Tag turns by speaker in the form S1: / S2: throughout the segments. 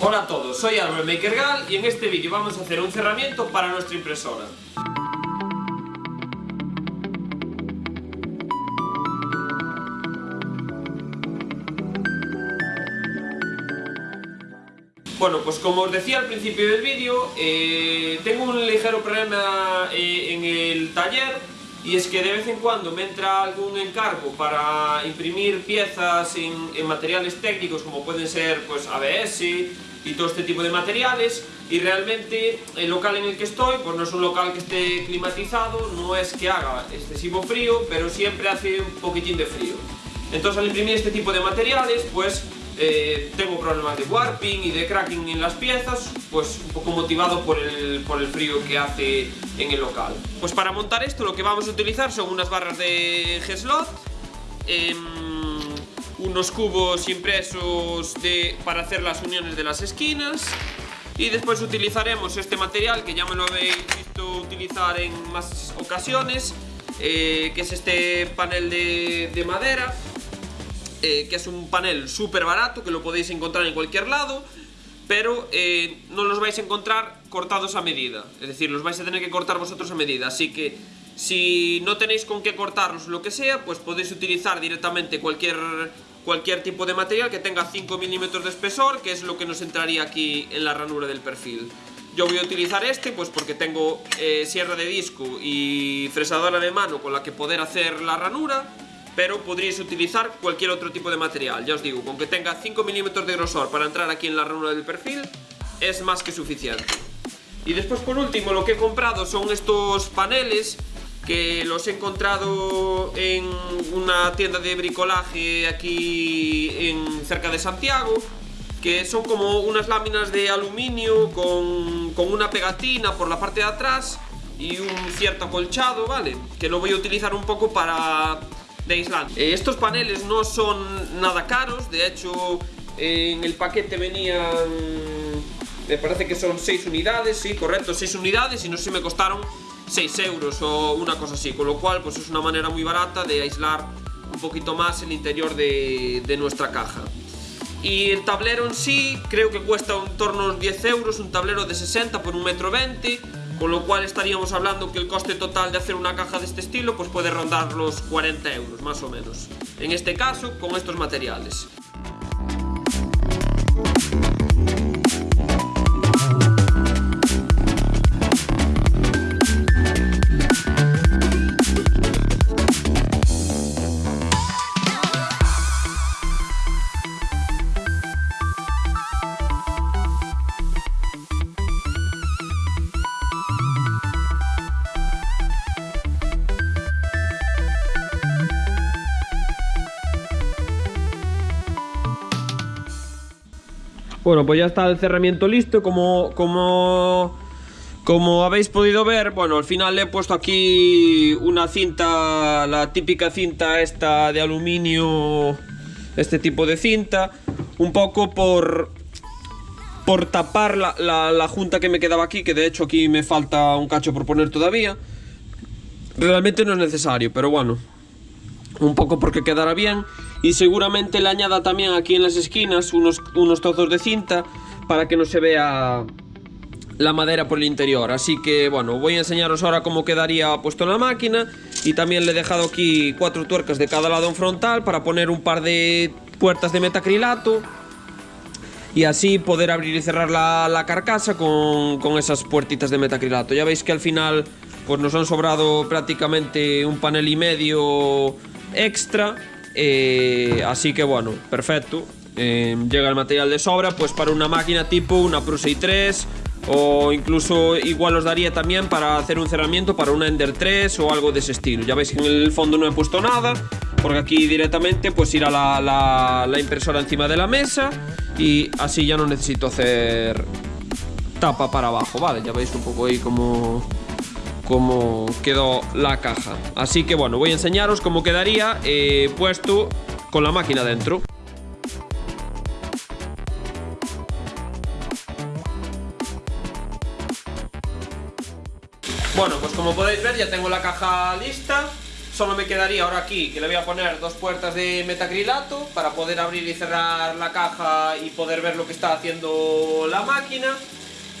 S1: Hola a todos, soy Álvaro MakerGal y en este vídeo vamos a hacer un cerramiento para nuestra impresora. Bueno, pues como os decía al principio del vídeo, eh, tengo un ligero problema eh, en el taller y es que de vez en cuando me entra algún encargo para imprimir piezas en, en materiales técnicos como pueden ser pues ABS, y todo este tipo de materiales y realmente el local en el que estoy pues no es un local que esté climatizado, no es que haga excesivo frío, pero siempre hace un poquitín de frío. Entonces al imprimir este tipo de materiales pues eh, tengo problemas de warping y de cracking en las piezas, pues un poco motivado por el, por el frío que hace en el local. Pues para montar esto lo que vamos a utilizar son unas barras de G-Slot, em, unos cubos impresos de, para hacer las uniones de las esquinas. Y después utilizaremos este material que ya me lo habéis visto utilizar en más ocasiones eh, que es este panel de, madera eh, que es un panel súper barato que lo podéis encontrar en cualquier lado pero eh, no los vais a encontrar cortados a medida. Es decir, los vais a tener que cortar vosotros a medida. Así que si no tenéis con qué cortarlos lo que sea, pues podéis utilizar directamente cualquier cualquier tipo de material que tenga 5 milímetros de espesor, que es lo que nos entraría aquí en la ranura del perfil. Yo voy a utilizar este pues porque tengo eh, sierra de disco y fresadora de mano con la que poder hacer la ranura, pero podríais utilizar cualquier otro tipo de material. Ya os digo, con que tenga 5 milímetros de grosor para entrar aquí en la ranura del perfil, es más que suficiente. Y después por último lo que he comprado son estos paneles que los he encontrado en una tienda de bricolaje aquí en cerca de Santiago que son como unas láminas de aluminio con, una pegatina por la parte de atrás y un cierto acolchado, ¿vale? Que lo voy a utilizar un poco para de aislante. Eh, estos paneles no son nada caros, de hecho en el paquete venían, me parece que son 6 unidades, sí, correcto, 6 unidades y no sé si me costaron 6 euros o una cosa así, con lo cual pues es una manera muy barata de aislar un poquito más el interior de, nuestra caja. Y el tablero en sí creo que cuesta en torno a unos 10 euros, un tablero de 60 por un metro 20, con lo cual estaríamos hablando que el coste total de hacer una caja de este estilo pues puede rondar los 40 euros más o menos. En este caso con estos materiales. Bueno, pues ya está el cerramiento listo, como, como, como habéis podido ver, bueno, al final le he puesto aquí una cinta, la típica cinta esta de aluminio, este tipo de cinta, un poco por, por tapar la, la, junta que me quedaba aquí, que de hecho aquí me falta un cacho por poner todavía. Realmente no es necesario, pero bueno, un poco porque quedará bien y seguramente le añada también aquí en las esquinas unos, unos trozos de cinta para que no se vea la madera por el interior. Así que bueno voy a enseñaros ahora cómo quedaría puesto en la máquina y también le he dejado aquí cuatro tuercas de cada lado en frontal para poner un par de puertas de metacrilato y así poder abrir y cerrar la, la carcasa con, con, esas puertitas de metacrilato. Ya veis que al final pues nos han sobrado prácticamente un panel y medio extra eh, así que bueno, perfecto eh, Llega el material de sobra Pues para una máquina tipo una Prusa i3 O incluso igual os daría también para hacer un cerramiento Para una Ender 3 o algo de ese estilo Ya veis que en el fondo no he puesto nada Porque aquí directamente pues irá la, la impresora encima de la mesa Y así ya no necesito hacer tapa para abajo, ¿vale? Ya veis un poco ahí como cómo quedó la caja. Así que bueno, voy a enseñaros cómo quedaría eh, puesto con la máquina dentro. Bueno, pues como podéis ver ya tengo la caja lista. Solo me quedaría ahora aquí que le voy a poner dos puertas de metacrilato para poder abrir y cerrar la caja y poder ver lo que está haciendo la máquina.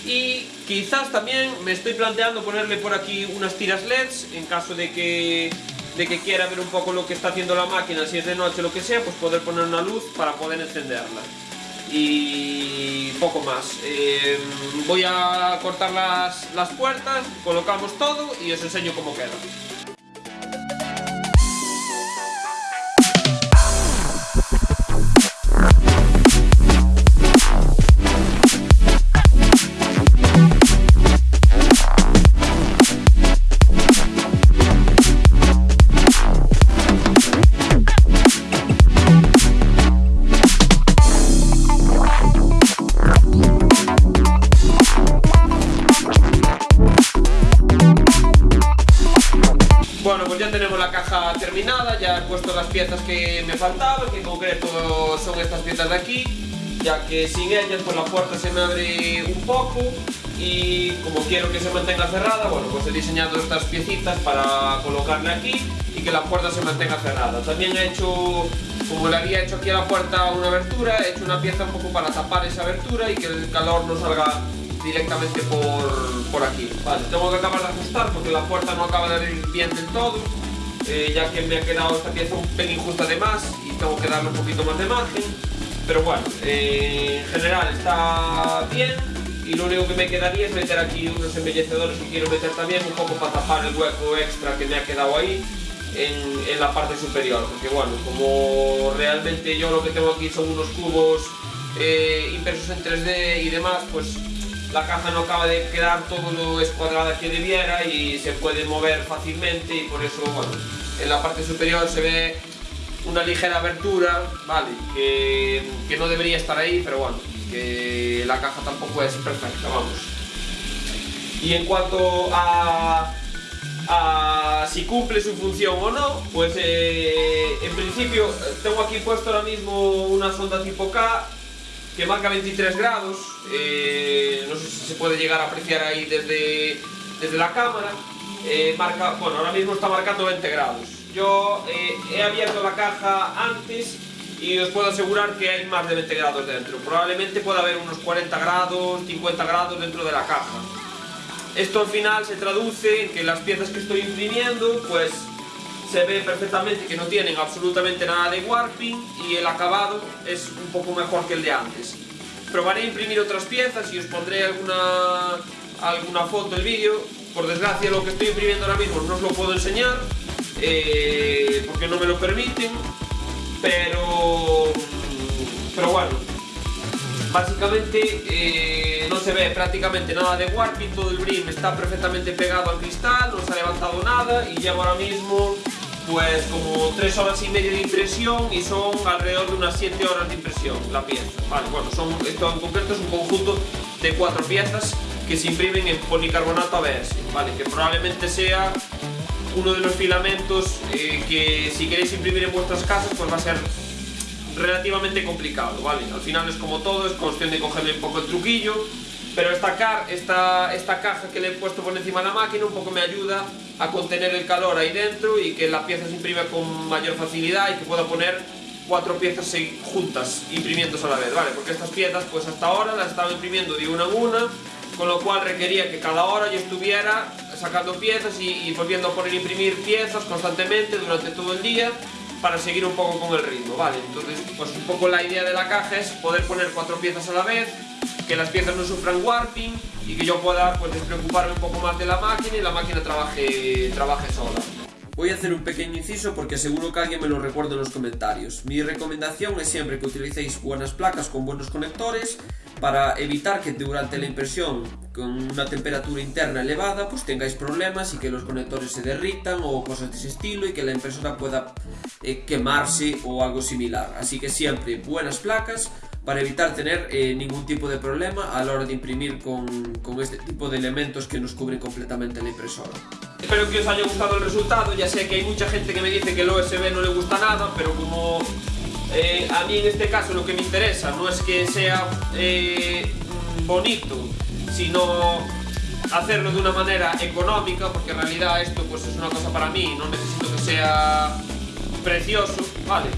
S1: Y quizás también me estoy planteando ponerle por aquí unas tiras LEDs en caso de que, de que quiera ver un poco lo que está haciendo la máquina, si es de noche o lo que sea, pues poder poner una luz para poder encenderla. Y poco más. Eh, voy a cortar las, las puertas, colocamos todo y os enseño cómo queda. Bueno, pues ya tenemos la caja terminada, ya he puesto las piezas que me faltaban, que en concreto son estas piezas de aquí, ya que sin ellas pues la puerta se me abre un poco y como quiero que se mantenga cerrada, bueno, pues he diseñado estas piecitas para colocarle aquí y que la puerta se mantenga cerrada. También he hecho, como le había hecho aquí a la puerta una abertura, he hecho una pieza un poco para tapar esa abertura y que el calor no salga directamente por, por aquí. Tengo que acabar de ajustar porque la puerta no acaba de abrir bien del todo, eh, ya que me ha quedado esta pieza un pelín justa de más y tengo que darle un poquito más de margen. Pero bueno, eh, en general está bien y lo único que me quedaría es meter aquí unos embellecedores que quiero meter también un poco para tapar el hueco extra que me ha quedado ahí en, en la parte superior. Porque bueno, como realmente yo lo que tengo aquí son unos cubos eh, impresos en 3D y demás, pues la caja no acaba de quedar todo lo escuadrada que debiera y se puede mover fácilmente y por eso, bueno, en la parte superior se ve una ligera abertura, vale, que, que no debería estar ahí, pero bueno, que la caja tampoco es perfecta, vamos. Y en cuanto a, a si cumple su función o no, pues eh, en principio tengo aquí puesto ahora mismo una sonda tipo K que marca 23 grados, eh, no sé si se puede llegar a apreciar ahí desde, desde la cámara, eh, marca, bueno, ahora mismo está marcando 20 grados. Yo eh, he abierto la caja antes y os puedo asegurar que hay más de 20 grados dentro. Probablemente pueda haber unos 40 grados, 50 grados dentro de la caja. Esto al final se traduce en que las piezas que estoy imprimiendo, pues se ve perfectamente que no tienen absolutamente nada de warping y el acabado es un poco mejor que el de antes. Probaré a imprimir otras piezas y os pondré alguna, alguna foto, el vídeo. Por desgracia lo que estoy imprimiendo ahora mismo no os lo puedo enseñar eh, porque no me lo permiten, pero, pero bueno, básicamente eh, no se ve prácticamente nada de warping, todo el brim está perfectamente pegado al cristal, no se ha levantado nada y llevo ahora mismo pues como 3 horas y media de impresión y son alrededor de unas 7 horas de impresión la pieza. Vale, bueno, son, esto en concreto es un conjunto de 4 piezas que se imprimen en policarbonato ABS, ¿vale? que probablemente sea uno de los filamentos eh, que si queréis imprimir en vuestras casas pues va a ser relativamente complicado, ¿vale? Al final es como todo, es cuestión de cogerle un poco el truquillo, pero esta, car esta, esta caja que le he puesto por encima de la máquina un poco me ayuda a contener el calor ahí dentro y que la pieza se imprime con mayor facilidad y que pueda poner cuatro piezas juntas imprimiéndose a la vez, ¿vale? Porque estas piezas pues hasta ahora las estaba imprimiendo de una en una, con lo cual requería que cada hora yo estuviera sacando piezas y, y volviendo a poner imprimir piezas constantemente durante todo el día para seguir un poco con el ritmo, ¿vale? Entonces, pues un poco la idea de la caja es poder poner cuatro piezas a la vez, que las piezas no sufran warping y que yo pueda pues despreocuparme un poco más de la máquina y la máquina trabaje, trabaje sola. Voy a hacer un pequeño inciso porque seguro que alguien me lo recuerda en los comentarios. Mi recomendación es siempre que utilicéis buenas placas con buenos conectores para evitar que durante la impresión con una temperatura interna elevada pues tengáis problemas y que los conectores se derritan o cosas de ese estilo y que la impresora pueda eh, quemarse o algo similar. Así que siempre buenas placas para evitar tener eh, ningún tipo de problema a la hora de imprimir con, con, este tipo de elementos que nos cubren completamente la impresora. Espero que os haya gustado el resultado, ya sé que hay mucha gente que me dice que el OSB no le gusta nada, pero como eh, a mí en este caso lo que me interesa no es que sea eh, bonito, sino hacerlo de una manera económica, porque en realidad esto pues es una cosa para mí, no necesito que sea precioso, ¿vale?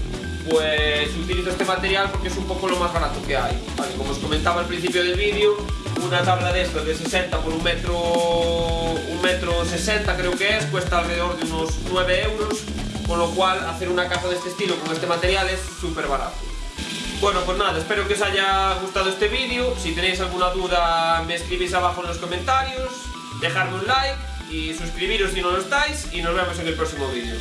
S1: Pues utilizo este material porque es un poco lo más barato que hay. Como os comentaba al principio del vídeo, una tabla de estas de 60 por un metro, un metro 60 creo que es, cuesta alrededor de unos 9 euros, con lo cual hacer una caja de este estilo con este material es súper barato. Bueno, pues nada, espero que os haya gustado este vídeo. Si tenéis alguna duda, me escribís abajo en los comentarios. Dejadme un like y suscribiros si no lo estáis. Y nos vemos en el próximo vídeo.